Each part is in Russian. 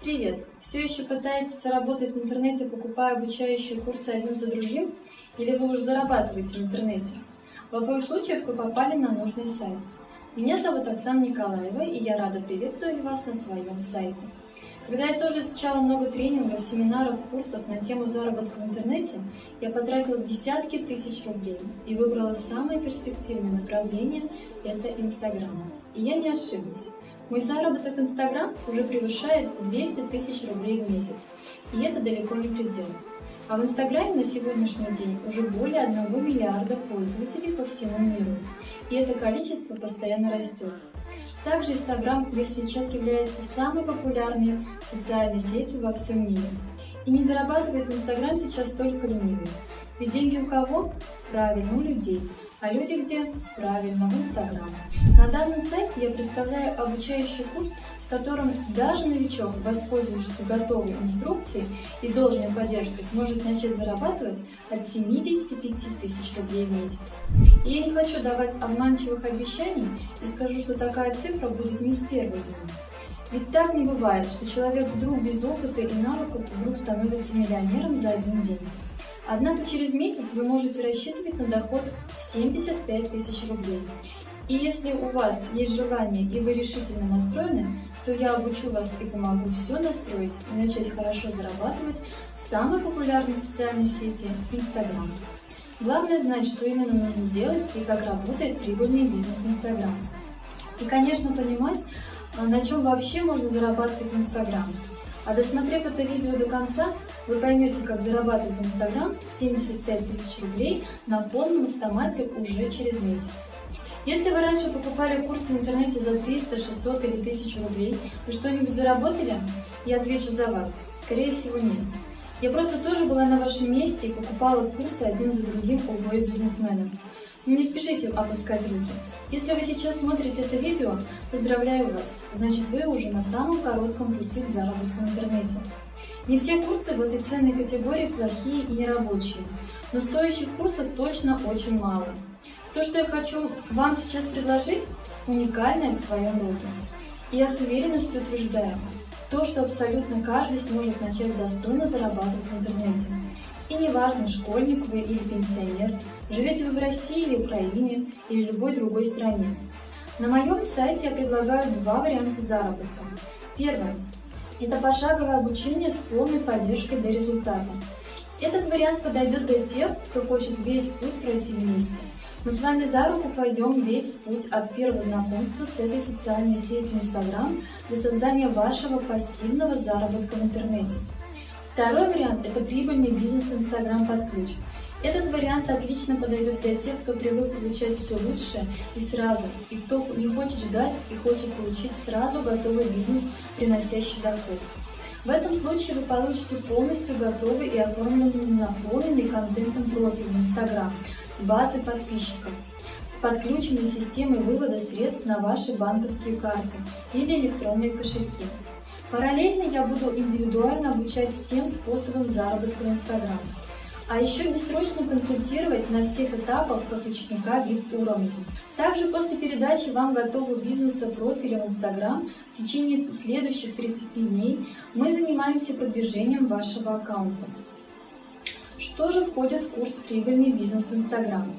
Привет! Все еще пытаетесь заработать в интернете, покупая обучающие курсы один за другим? Или вы уже зарабатываете в интернете? В обоих случаях вы попали на нужный сайт. Меня зовут Оксана Николаева, и я рада приветствовать вас на своем сайте. Когда я тоже изучала много тренингов, семинаров, курсов на тему заработка в интернете, я потратила десятки тысяч рублей и выбрала самое перспективное направление – это Инстаграм. И я не ошиблась. Мой заработок Инстаграм уже превышает 200 тысяч рублей в месяц, и это далеко не предел. А в Инстаграме на сегодняшний день уже более 1 миллиарда пользователей по всему миру, и это количество постоянно растет. Также Инстаграм сейчас является самой популярной социальной сетью во всем мире. И не зарабатывает в Инстаграм сейчас только ленивые. Ведь деньги у кого? Правильно, у людей. А люди где? Правильно, в Инстаграм. На данном сайте я представляю обучающий курс, с которым даже новичок, воспользовавшись готовой инструкцией и должной поддержкой, сможет начать зарабатывать от 75 тысяч рублей в месяц. И я не хочу давать обманчивых обещаний и скажу, что такая цифра будет не с первого дня. Ведь так не бывает, что человек вдруг без опыта и навыков вдруг становится миллионером за один день. Однако через месяц вы можете рассчитывать на доход в 75 тысяч рублей. И если у вас есть желание и вы решительно настроены, то я обучу вас и помогу все настроить и начать хорошо зарабатывать в самой популярной социальной сети – Инстаграм. Главное знать, что именно нужно делать и как работает прибыльный бизнес Инстаграм. И, конечно, понимать, а на чем вообще можно зарабатывать в Инстаграм. А досмотрев это видео до конца, вы поймете, как зарабатывать в Инстаграм 75 тысяч рублей на полном автомате уже через месяц. Если вы раньше покупали курсы в интернете за 300, 600 или 1000 рублей, вы что-нибудь заработали? Я отвечу за вас. Скорее всего, нет. Я просто тоже была на вашем месте и покупала курсы один за другим у обоих бизнесменов. Но не спешите опускать руки. Если вы сейчас смотрите это видео, поздравляю вас, значит вы уже на самом коротком пути к заработку в интернете. Не все курсы в этой ценной категории плохие и нерабочие, но стоящих курсов точно очень мало. То, что я хочу вам сейчас предложить, уникальное в своем роде. И я с уверенностью утверждаю, то, что абсолютно каждый сможет начать достойно зарабатывать в интернете. И неважно, школьник вы или пенсионер, живете вы в России или Украине или любой другой стране. На моем сайте я предлагаю два варианта заработка. Первое – это пошаговое обучение с полной поддержкой до результата. Этот вариант подойдет для тех, кто хочет весь путь пройти вместе – мы с вами за руку пойдем весь путь от первого знакомства с этой социальной сетью Instagram до создания вашего пассивного заработка в интернете. Второй вариант – это прибыльный бизнес Instagram под ключ. Этот вариант отлично подойдет для тех, кто привык получать все лучшее и сразу, и кто не хочет ждать и хочет получить сразу готовый бизнес, приносящий доход. В этом случае вы получите полностью готовый и оформленный наполненный контентом профиль в Instagram с базой подписчиков, с подключенной системой вывода средств на ваши банковские карты или электронные кошельки. Параллельно я буду индивидуально обучать всем способам заработка в Instagram а еще бессрочно консультировать на всех этапах как ученика VIP-уровня. Также после передачи вам готового бизнеса профиля в Instagram в течение следующих 30 дней мы занимаемся продвижением вашего аккаунта. Что же входит в курс «Прибыльный бизнес в Instagram»?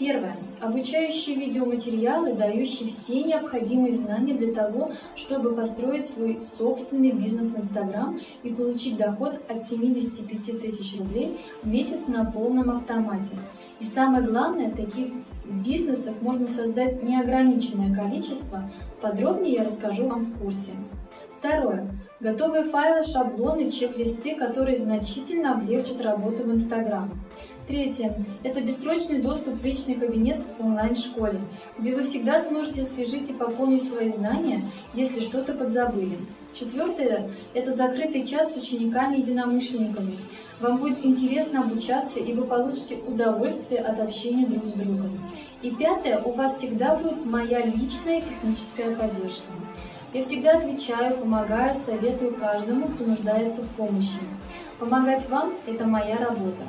Первое. Обучающие видеоматериалы, дающие все необходимые знания для того, чтобы построить свой собственный бизнес в Instagram и получить доход от 75 тысяч рублей в месяц на полном автомате. И самое главное, таких бизнесов можно создать неограниченное количество. Подробнее я расскажу вам в курсе. Второе. Готовые файлы, шаблоны, чек-листы, которые значительно облегчат работу в Instagram. Третье – это бессрочный доступ в личный кабинет в онлайн-школе, где вы всегда сможете освежить и пополнить свои знания, если что-то подзабыли. Четвертое – это закрытый чат с учениками-единомышленниками. Вам будет интересно обучаться, и вы получите удовольствие от общения друг с другом. И пятое – у вас всегда будет моя личная техническая поддержка. Я всегда отвечаю, помогаю, советую каждому, кто нуждается в помощи. Помогать вам – это моя работа.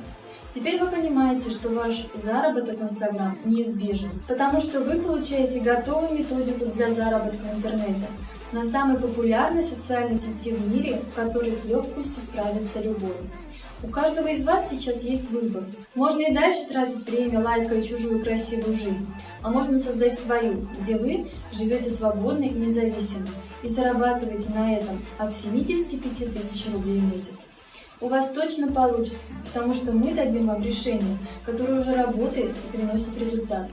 Теперь вы понимаете, что ваш заработок в Инстаграм неизбежен, потому что вы получаете готовую методику для заработка в интернете. на самой популярной социальной сети в мире, в которой с легкостью справится любой. У каждого из вас сейчас есть выбор. Можно и дальше тратить время, лайкая чужую красивую жизнь, а можно создать свою, где вы живете свободно и независимо и зарабатываете на этом от 75 тысяч рублей в месяц. У вас точно получится, потому что мы дадим вам решение, которое уже работает и приносит результат.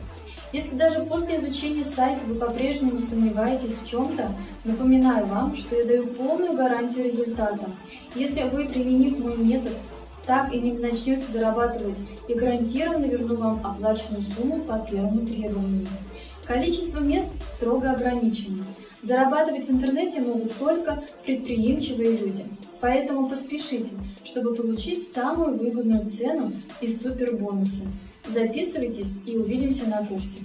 Если даже после изучения сайта вы по-прежнему сомневаетесь в чем-то, напоминаю вам, что я даю полную гарантию результата. Если вы, применив мой метод, так и не начнете зарабатывать и гарантированно верну вам оплаченную сумму по первому требованию. Количество мест строго ограничено. Зарабатывать в интернете могут только предприимчивые люди. Поэтому поспешите, чтобы получить самую выгодную цену и супербонусы. Записывайтесь и увидимся на курсе.